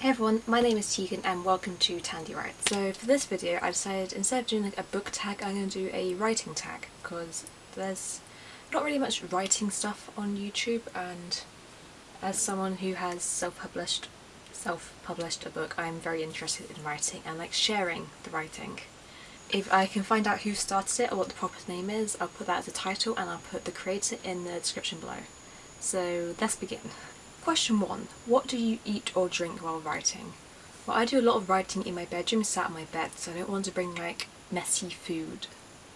Hey everyone, my name is Tegan and welcome to Tandy Write. So for this video I decided instead of doing like a book tag I'm going to do a writing tag because there's not really much writing stuff on YouTube and as someone who has self-published self-published a book I'm very interested in writing and like sharing the writing. If I can find out who started it or what the proper name is I'll put that as a title and I'll put the creator in the description below. So let's begin. Question 1. What do you eat or drink while writing? Well I do a lot of writing in my bedroom sat on my bed so I don't want to bring like messy food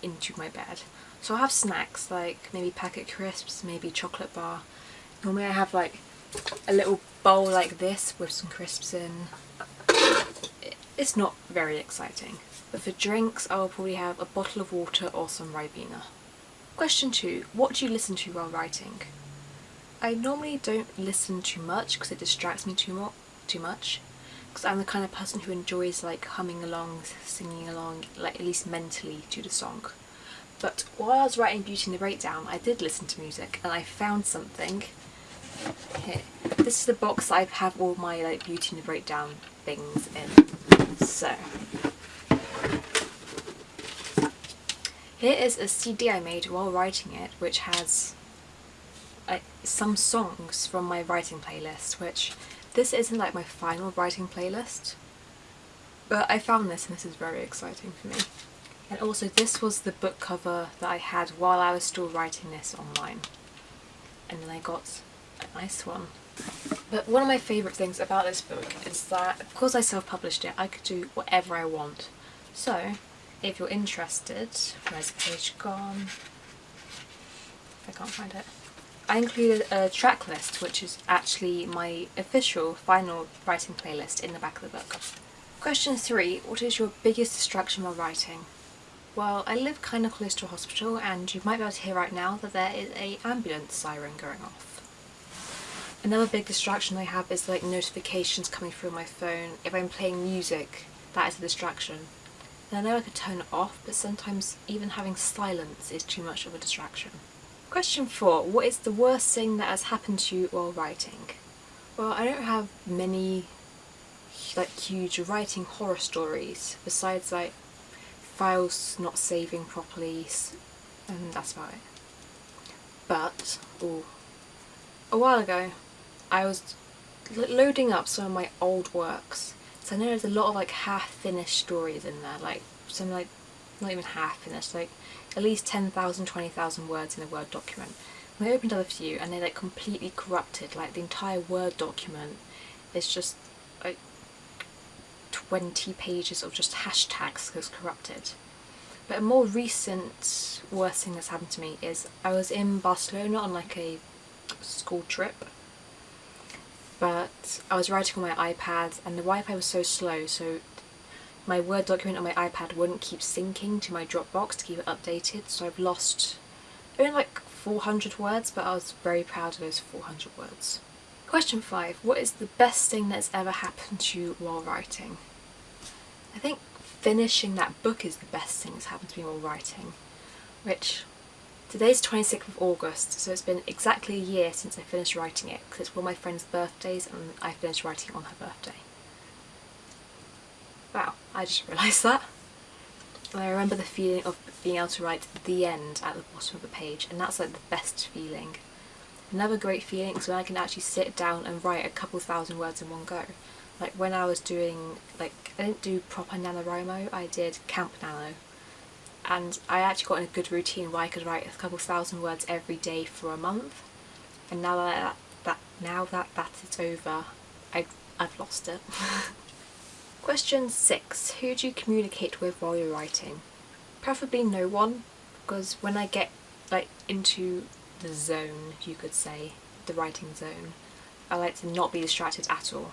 into my bed. So I have snacks like maybe packet crisps, maybe chocolate bar. Normally I have like a little bowl like this with some crisps in. It's not very exciting. But for drinks I'll probably have a bottle of water or some Ribena. Question 2. What do you listen to while writing? I normally don't listen too much because it distracts me too, too much because I'm the kind of person who enjoys like humming along, singing along, like at least mentally to the song. But while I was writing Beauty and the Breakdown I did listen to music and I found something here. This is the box I have all my like Beauty and the Breakdown things in. So here is a CD I made while writing it which has some songs from my writing playlist which this isn't like my final writing playlist but I found this and this is very exciting for me. And also this was the book cover that I had while I was still writing this online. And then I got a nice one. But one of my favourite things about this book is that because I self-published it. I could do whatever I want. So if you're interested, where's the page gone? I can't find it. I included a track list which is actually my official final writing playlist in the back of the book. Question 3. What is your biggest distraction while writing? Well, I live kind of close to a hospital and you might be able to hear right now that there is a ambulance siren going off. Another big distraction I have is like notifications coming through my phone. If I'm playing music, that is a distraction. And I know I could turn it off, but sometimes even having silence is too much of a distraction. Question 4. What is the worst thing that has happened to you while writing? Well, I don't have many like huge writing horror stories besides like files not saving properly and that's about it. But, ooh, a while ago I was loading up some of my old works so I know there's a lot of like half finished stories in there like some like not even half finished like at least 10,000, 20,000 words in a Word document. And I opened up a few and they like completely corrupted, like the entire Word document is just like 20 pages of just hashtags because corrupted. But a more recent worst thing that's happened to me is I was in Barcelona on like a school trip but I was writing on my iPad and the Wi-Fi was so slow so my Word document on my iPad wouldn't keep syncing to my Dropbox to keep it updated so I've lost only like 400 words but I was very proud of those 400 words. Question 5. What is the best thing that's ever happened to you while writing? I think finishing that book is the best thing that's happened to me while writing which today's 26th of August so it's been exactly a year since I finished writing it because it's one of my friend's birthdays and I finished writing on her birthday. I just realised that. And I remember the feeling of being able to write the end at the bottom of the page and that's like the best feeling. Another great feeling is when I can actually sit down and write a couple thousand words in one go. Like when I was doing, like I didn't do proper NaNoWriMo, I did Camp Nano. And I actually got in a good routine where I could write a couple thousand words every day for a month. And now that, that now that that is over, I, I've lost it. Question 6. Who do you communicate with while you're writing? Preferably no one, because when I get like into the zone, you could say, the writing zone, I like to not be distracted at all.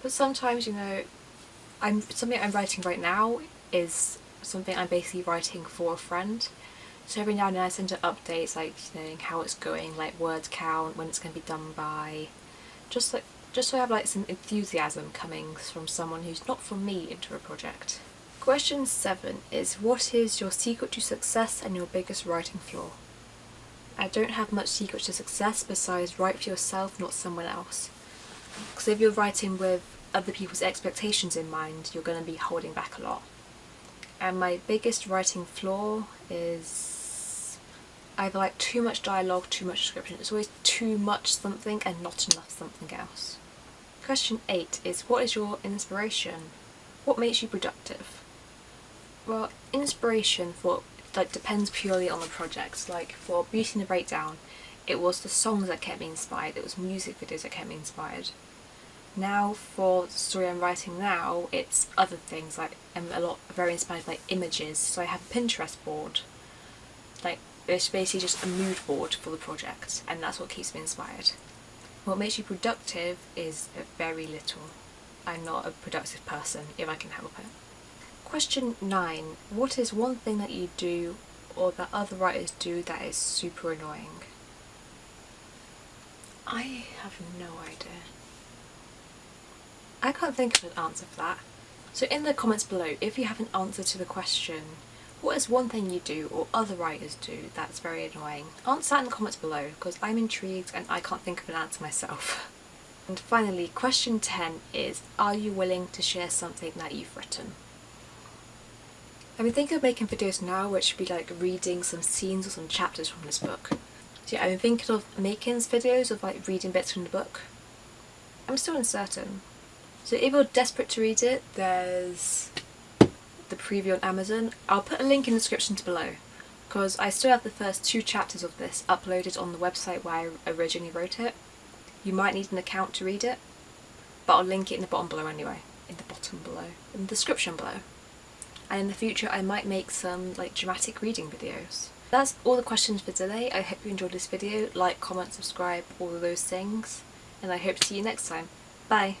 But sometimes, you know, I'm something I'm writing right now is something I'm basically writing for a friend. So every now and then I send her updates like you know how it's going, like word count, when it's going to be done by, just like just so I have like some enthusiasm coming from someone who's not from me into a project. Question 7 is what is your secret to success and your biggest writing flaw? I don't have much secret to success besides write for yourself not someone else. Because if you're writing with other people's expectations in mind, you're going to be holding back a lot. And my biggest writing flaw is either like too much dialogue, too much description. It's always too much something and not enough something else. Question 8 is what is your inspiration? What makes you productive? Well, inspiration for like depends purely on the project. Like for Beauty and the Breakdown, it was the songs that kept me inspired, it was music videos that kept me inspired. Now for the story I'm writing now, it's other things, like I'm a lot very inspired by images, so I have a Pinterest board. Like it's basically just a mood board for the project, and that's what keeps me inspired. What makes you productive is very little. I'm not a productive person if I can help it. Question 9. What is one thing that you do or that other writers do that is super annoying? I have no idea. I can't think of an answer for that. So in the comments below, if you have an answer to the question, what is one thing you do or other writers do that's very annoying? Answer that in the comments below because I'm intrigued and I can't think of an answer myself. And finally, question 10 is, are you willing to share something that you've written? I've been thinking of making videos now which would be like reading some scenes or some chapters from this book. So yeah, I've been thinking of making videos of like reading bits from the book. I'm still uncertain. So if you're desperate to read it, there's the preview on Amazon. I'll put a link in the description below because I still have the first two chapters of this uploaded on the website where I originally wrote it. You might need an account to read it, but I'll link it in the bottom below anyway. In the bottom below. In the description below. And in the future I might make some like dramatic reading videos. That's all the questions for today. I hope you enjoyed this video. Like, comment, subscribe, all of those things. And I hope to see you next time. Bye!